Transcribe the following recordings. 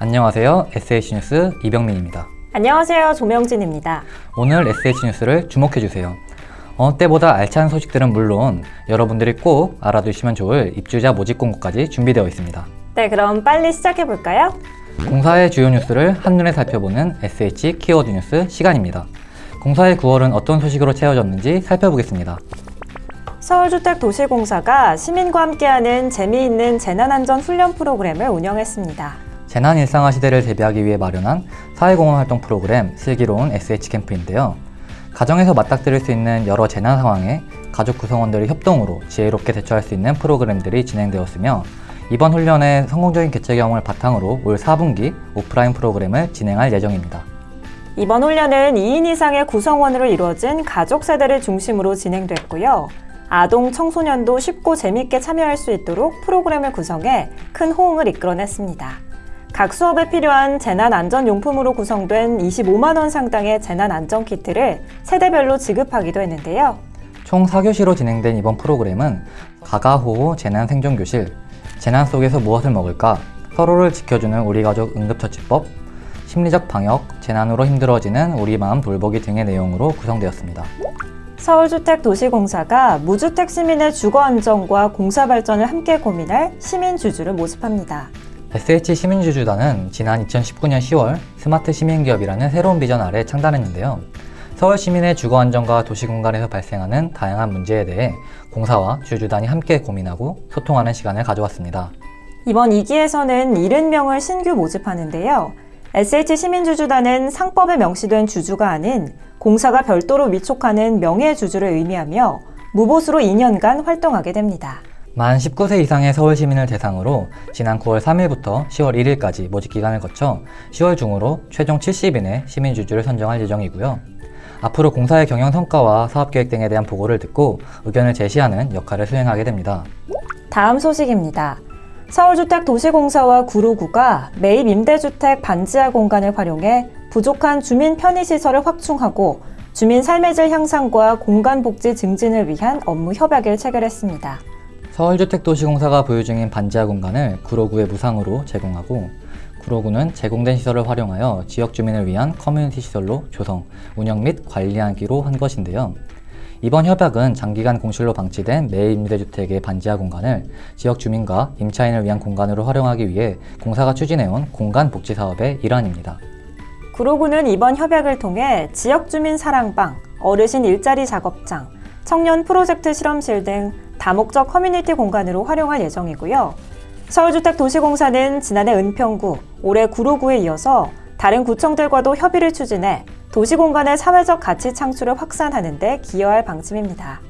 안녕하세요. SH뉴스 이병민입니다. 안녕하세요. 조명진입니다. 오늘 SH뉴스를 주목해주세요. 어느 때보다 알찬 소식들은 물론 여러분들이 꼭 알아두시면 좋을 입주자 모집 공고까지 준비되어 있습니다. 네, 그럼 빨리 시작해 볼까요? 공사의 주요 뉴스를 한눈에 살펴보는 SH 키워드 뉴스 시간입니다. 공사의 9월은 어떤 소식으로 채워졌는지 살펴보겠습니다. 서울주택도시공사가 시민과 함께하는 재미있는 재난안전 훈련 프로그램을 운영했습니다. 재난 일상화 시대를 대비하기 위해 마련한 사회공헌 활동 프로그램 슬기로운 SH 캠프인데요. 가정에서 맞닥뜨릴 수 있는 여러 재난 상황에 가족 구성원들의 협동으로 지혜롭게 대처할 수 있는 프로그램들이 진행되었으며 이번 훈련의 성공적인 개최 경험을 바탕으로 올 4분기 오프라인 프로그램을 진행할 예정입니다. 이번 훈련은 2인 이상의 구성원으로 이루어진 가족 세대를 중심으로 진행됐고요. 아동, 청소년도 쉽고 재밌게 참여할 수 있도록 프로그램을 구성해 큰 호응을 이끌어냈습니다. 각 수업에 필요한 재난안전용품으로 구성된 25만원 상당의 재난안전키트를 세대별로 지급하기도 했는데요. 총 4교시로 진행된 이번 프로그램은 가가호호 재난생존교실, 재난 속에서 무엇을 먹을까, 서로를 지켜주는 우리 가족 응급처치법, 심리적 방역, 재난으로 힘들어지는 우리 마음 돌보기 등의 내용으로 구성되었습니다. 서울주택도시공사가 무주택 시민의 주거 안정과 공사 발전을 함께 고민할 시민주주를 모집합니다. SH 시민주주단은 지난 2019년 10월 스마트 시민기업이라는 새로운 비전 아래 창단했는데요. 서울 시민의 주거 안정과 도시 공간에서 발생하는 다양한 문제에 대해 공사와 주주단이 함께 고민하고 소통하는 시간을 가져왔습니다. 이번 2기에서는 70명을 신규 모집하는데요. SH 시민주주단은 상법에 명시된 주주가 아닌 공사가 별도로 위촉하는 명예주주를 의미하며 무보수로 2년간 활동하게 됩니다. 만 19세 이상의 서울 시민을 대상으로 지난 9월 3일부터 10월 1일까지 모집 기간을 거쳐 10월 중으로 최종 70인의 시민주주를 선정할 예정이고요. 앞으로 공사의 경영 성과와 사업 계획 등에 대한 보고를 듣고 의견을 제시하는 역할을 수행하게 됩니다. 다음 소식입니다. 서울주택도시공사와 구로구가 매입 임대주택 반지하 공간을 활용해 부족한 주민 편의시설을 확충하고 주민 삶의 질 향상과 공간 복지 증진을 위한 업무 협약을 체결했습니다. 서울주택도시공사가 보유 중인 반지하 공간을 구로구에 무상으로 제공하고 구로구는 제공된 시설을 활용하여 지역 주민을 위한 커뮤니티 시설로 조성, 운영 및 관리하기로 한 것인데요. 이번 협약은 장기간 공실로 방치된 매입 임대주택의 반지하 공간을 지역 주민과 임차인을 위한 공간으로 활용하기 위해 공사가 추진해온 공간 복지 사업의 일환입니다. 구로구는 이번 협약을 통해 지역 주민 사랑방, 어르신 일자리 작업장, 청년 프로젝트 실험실 등 다목적 커뮤니티 공간으로 활용할 예정이고요. 서울주택도시공사는 지난해 은평구, 올해 구로구에 이어서 다른 구청들과도 협의를 추진해 도시공간의 사회적 가치 창출을 확산하는 데 기여할 방침입니다.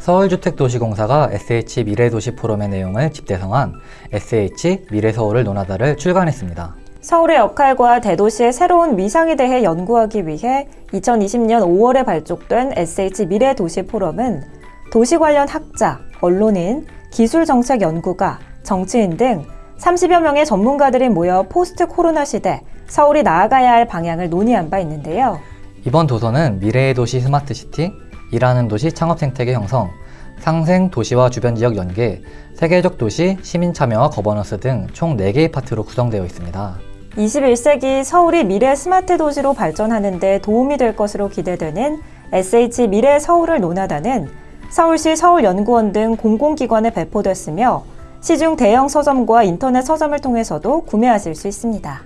서울주택도시공사가 SH 미래도시 포럼의 내용을 집대성한 SH 미래서울을 논하다를 출간했습니다. 서울의 역할과 대도시의 새로운 위상에 대해 연구하기 위해 2020년 5월에 발족된 SH 미래 도시 포럼은 도시 관련 학자, 언론인, 기술 정책 연구가, 정치인 등 30여 명의 전문가들이 모여 포스트 코로나 시대 서울이 나아가야 할 방향을 논의한 바 있는데요. 이번 도서는 미래의 도시 스마트시티, 일하는 도시 창업 생태계 형성, 상생 도시와 주변 지역 연계, 세계적 도시, 시민 참여와 거버넌스 등 총 4개의 파트로 구성되어 있습니다. 21세기 서울이 미래 스마트 도시로 발전하는 데 도움이 될 것으로 기대되는 SH 미래 서울을 논하다는 서울시 서울연구원 등 공공기관에 배포됐으며 시중 대형 서점과 인터넷 서점을 통해서도 구매하실 수 있습니다.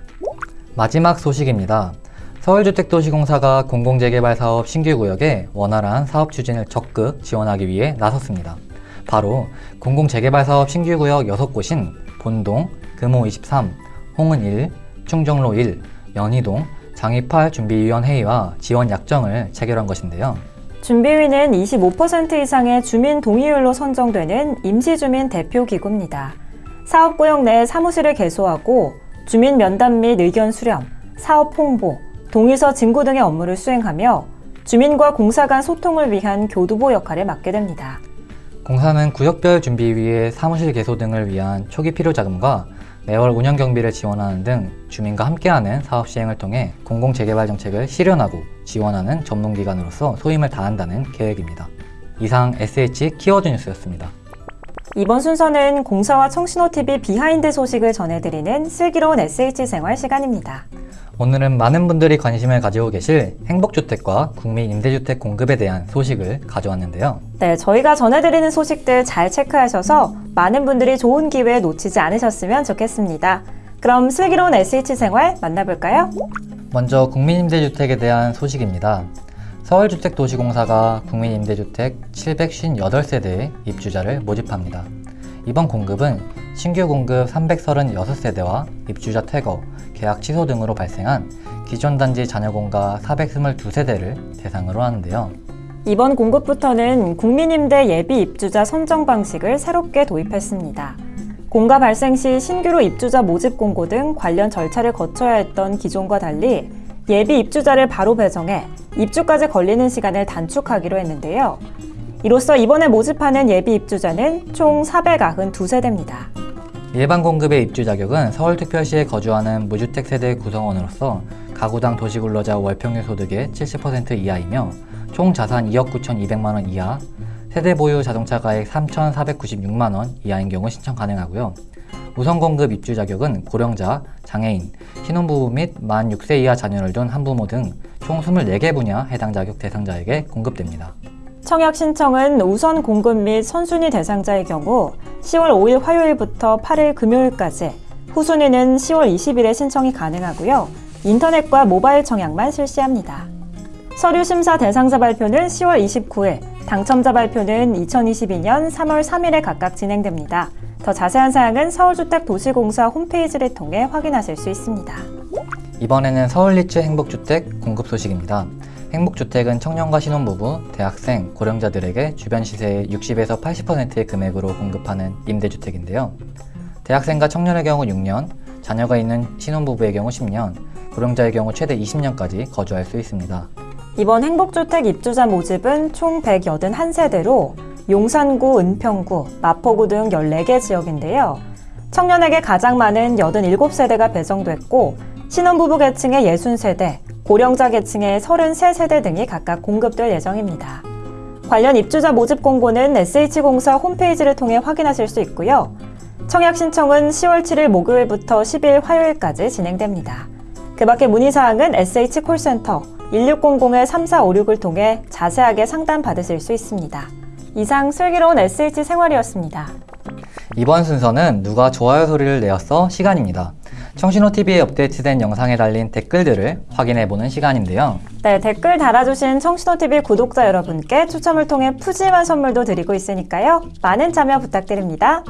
마지막 소식입니다. 서울주택도시공사가 공공재개발 사업 신규 구역에 원활한 사업 추진을 적극 지원하기 위해 나섰습니다. 바로 공공재개발 사업 신규 구역 6곳인 본동, 금호 23, 홍은 1, 충정로 1, 연희동, 장이8 준비위원회의와 지원 약정을 체결한 것인데요. 준비위는 25% 이상의 주민 동의율로 선정되는 임시주민 대표기구입니다. 사업구역 내 사무실을 개소하고 주민 면담 및 의견 수렴, 사업 홍보, 동의서 증고 등의 업무를 수행하며 주민과 공사 간 소통을 위한 교두보 역할을 맡게 됩니다. 공사는 구역별 준비위의 사무실 개소 등을 위한 초기 필요 자금과 매월 운영 경비를 지원하는 등 주민과 함께하는 사업 시행을 통해 공공재개발 정책을 실현하고 지원하는 전문기관으로서 소임을 다한다는 계획입니다. 이상 SH 키워드 뉴스였습니다. 이번 순서는 공사와 청신호TV 비하인드 소식을 전해드리는 슬기로운 SH 생활 시간입니다. 오늘은 많은 분들이 관심을 가지고 계실 행복주택과 국민 임대주택 공급에 대한 소식을 가져왔는데요. 네, 저희가 전해드리는 소식들 잘 체크하셔서 많은 분들이 좋은 기회 놓치지 않으셨으면 좋겠습니다. 그럼 슬기로운 SH 생활 만나볼까요? 먼저 국민임대주택에 대한 소식입니다. 서울주택도시공사가 국민임대주택 758세대의 입주자를 모집합니다. 이번 공급은 신규 공급 336세대와 입주자 퇴거, 계약 취소 등으로 발생한 기존 단지 잔여공가 422세대를 대상으로 하는데요. 이번 공급부터는 국민임대 예비 입주자 선정 방식을 새롭게 도입했습니다. 공가 발생 시 신규로 입주자 모집 공고 등 관련 절차를 거쳐야 했던 기존과 달리 예비 입주자를 바로 배정해 입주까지 걸리는 시간을 단축하기로 했는데요. 이로써 이번에 모집하는 예비 입주자는 총 492세대입니다. 일반 공급의 입주 자격은 서울특별시에 거주하는 무주택 세대 구성원으로서 가구당 도시근로자 월평균 소득의 70% 이하이며 총 자산 2억 9,200만 원 이하, 세대 보유 자동차 가액 3,496만 원 이하인 경우 신청 가능하고요. 우선 공급 입주 자격은 고령자, 장애인, 신혼부부 및 만 6세 이하 자녀를 둔 한부모 등 총 24개 분야 해당 자격 대상자에게 공급됩니다. 청약 신청은 우선 공급 및 선순위 대상자의 경우 10월 5일 화요일부터 8일 금요일까지, 후순위는 10월 20일에 신청이 가능하고요. 인터넷과 모바일 청약만 실시합니다. 서류 심사 대상자 발표는 10월 29일, 당첨자 발표는 2022년 3월 3일에 각각 진행됩니다. 더 자세한 사항은 서울주택도시공사 홈페이지를 통해 확인하실 수 있습니다. 이번에는 서울리츠 행복주택 공급 소식입니다. 행복주택은 청년과 신혼부부, 대학생, 고령자들에게 주변 시세의 60에서 80%의 금액으로 공급하는 임대주택인데요. 대학생과 청년의 경우 6년, 자녀가 있는 신혼부부의 경우 10년, 고령자의 경우 최대 20년까지 거주할 수 있습니다. 이번 행복주택 입주자 모집은 총 181세대로 용산구, 은평구, 마포구 등 14개 지역인데요. 청년에게 가장 많은 87세대가 배정됐고 신혼부부 계층의 60세대, 고령자 계층의 33세대 등이 각각 공급될 예정입니다. 관련 입주자 모집 공고는 SH공사 홈페이지를 통해 확인하실 수 있고요. 청약 신청은 10월 7일 목요일부터 10일 화요일까지 진행됩니다. 그 밖에 문의사항은 SH콜센터 1600-3456을 통해 자세하게 상담 받으실 수 있습니다. 이상 슬기로운 SH 생활이었습니다. 이번 순서는 누가 좋아요 소리를 내었어 시간입니다. 청신호TV에 업데이트된 영상에 달린 댓글들을 확인해보는 시간인데요. 네, 댓글 달아주신 청신호TV 구독자 여러분께 추첨을 통해 푸짐한 선물도 드리고 있으니까요. 많은 참여 부탁드립니다.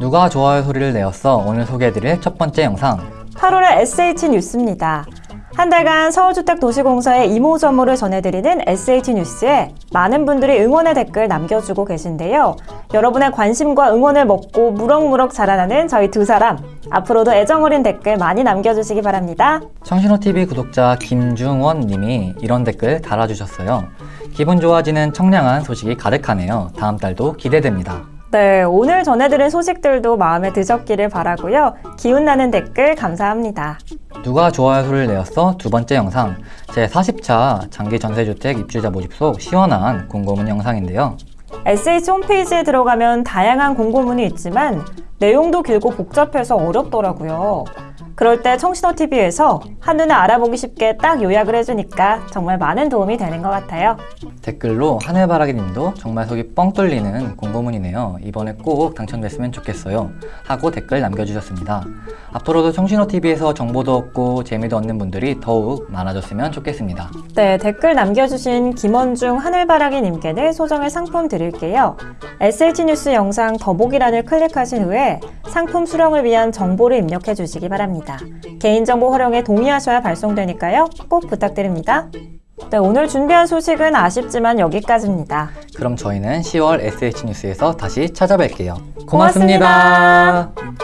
누가 좋아요 소리를 내었어 오늘 소개해드릴 첫 번째 영상 8월의 SH 뉴스입니다. 한 달간 서울주택도시공사의 이모저모를 전해드리는 SH 뉴스에 많은 분들이 응원의 댓글 남겨주고 계신데요. 여러분의 관심과 응원을 먹고 무럭무럭 자라나는 저희 두 사람. 앞으로도 애정어린 댓글 많이 남겨주시기 바랍니다. 청신호TV 구독자 김중원 님이 이런 댓글 달아주셨어요. 기분 좋아지는 청량한 소식이 가득하네요. 다음 달도 기대됩니다. 네, 오늘 전해드린 소식들도 마음에 드셨기를 바라고요. 기운나는 댓글 감사합니다. 누가 좋아요 소리를 내었어? 두 번째 영상 제 40차 장기 전세주택 입주자 모집 속 시원한 공고문 영상인데요. SH 홈페이지에 들어가면 다양한 공고문이 있지만 내용도 길고 복잡해서 어렵더라고요. 그럴 때 청신호TV에서 한눈에 알아보기 쉽게 딱 요약을 해주니까 정말 많은 도움이 되는 것 같아요. 댓글로 하늘바라기 님도 정말 속이 뻥 뚫리는 공고문이네요. 이번에 꼭 당첨됐으면 좋겠어요. 하고 댓글 남겨주셨습니다. 앞으로도 청신호TV에서 정보도 얻고 재미도 얻는 분들이 더욱 많아졌으면 좋겠습니다. 네, 댓글 남겨주신 김원중 하늘바라기님께는 소정의 상품 드릴게요. SH뉴스 영상 더보기란을 클릭하신 후에 상품 수령을 위한 정보를 입력해 주시기 바랍 니다. 개인정보 활용에 동의하셔야 발송되니까요. 꼭 부탁드립니다. 네, 오늘 준비한 소식은 아쉽지만 여기까지입니다. 그럼 저희는 10월 SH뉴스에서 다시 찾아뵐게요. 고맙습니다. 고맙습니다.